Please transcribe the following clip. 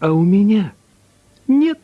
А у меня нет.